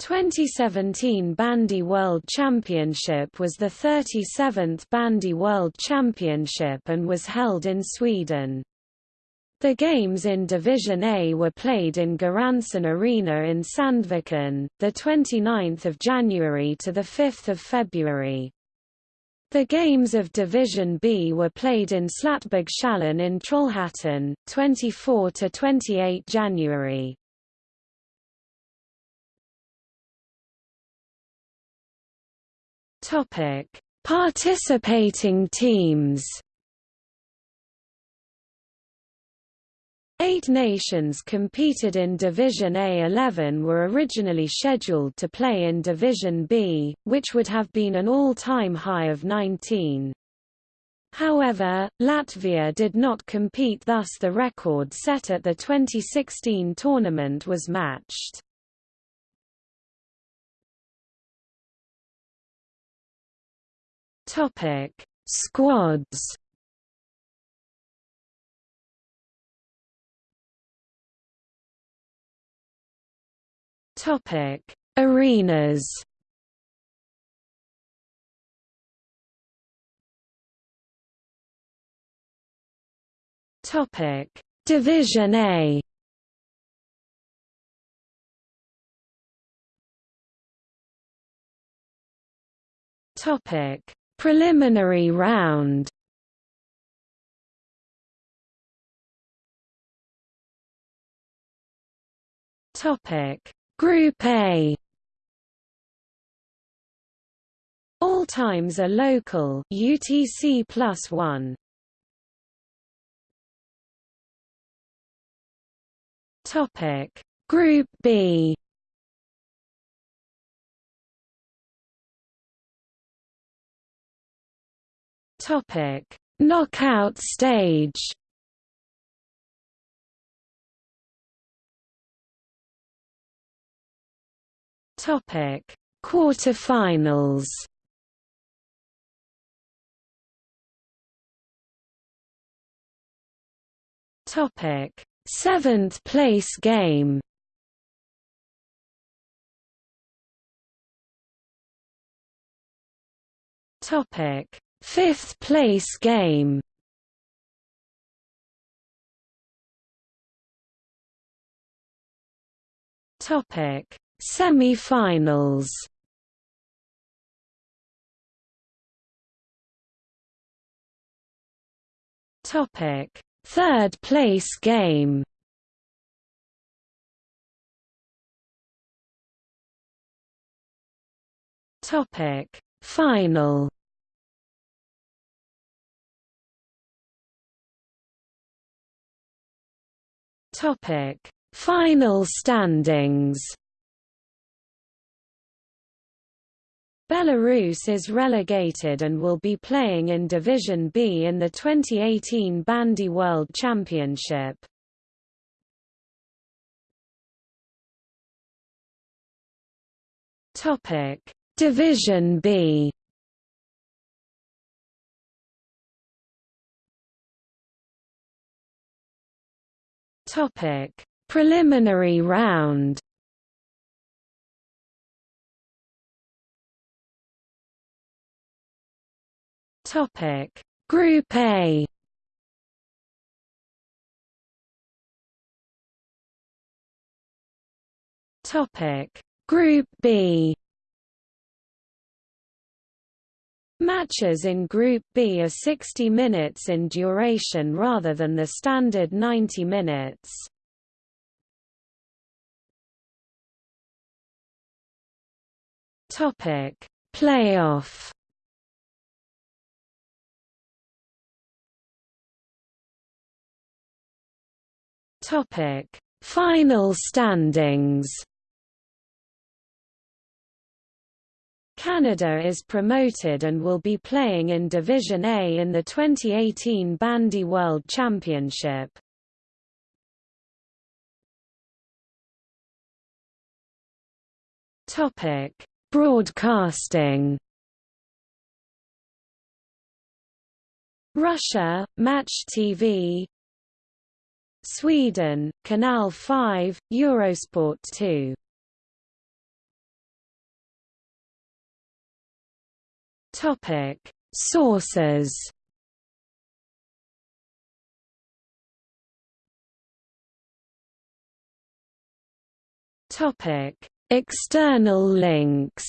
2017 Bandy World Championship was the 37th Bandy World Championship and was held in Sweden. The games in Division A were played in Göransson Arena in Sandviken, 29 January to 5 February. The games of Division B were played in Slatbergshallen in Trollhättan, 24–28 January. Topic: Participating teams. Eight nations competed in Division A. 11 were originally scheduled to play in Division B, which would have been an all-time high of 19. However, Latvia did not compete thus the record set at the 2016 tournament was matched. Topic: Squads. Topic: Arenas. Topic: Division A. Topic: Preliminary round. Topic. Group A. All times are local. UTC plus 1 Topic. Group B Topic: Knockout stage. Topic: Quarterfinals. Topic: Seventh place game. Topic: Fifth place game Topic: Semi-finals. Topic: Third place game. Topic: Final. Topic: Final standings. Belarus is relegated and will be playing in Division B in the 2018 Bandy World Championship. Topic: Division B. Topic: Preliminary round. Topic: Group A. Topic: Group B. Matches in Group B are 60 minutes in duration rather than the standard 90 minutes. Topic: Playoff. Topic: Final standings. Canada is promoted and will be playing in Division A in the 2018 Bandy World Championship. Topic: Broadcasting. Russia, Match TV. Sweden, Kanal 5, Eurosport 2. Topic: Sources. Topic: External links.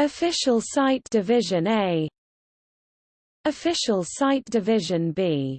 Official site Division A Official site Division B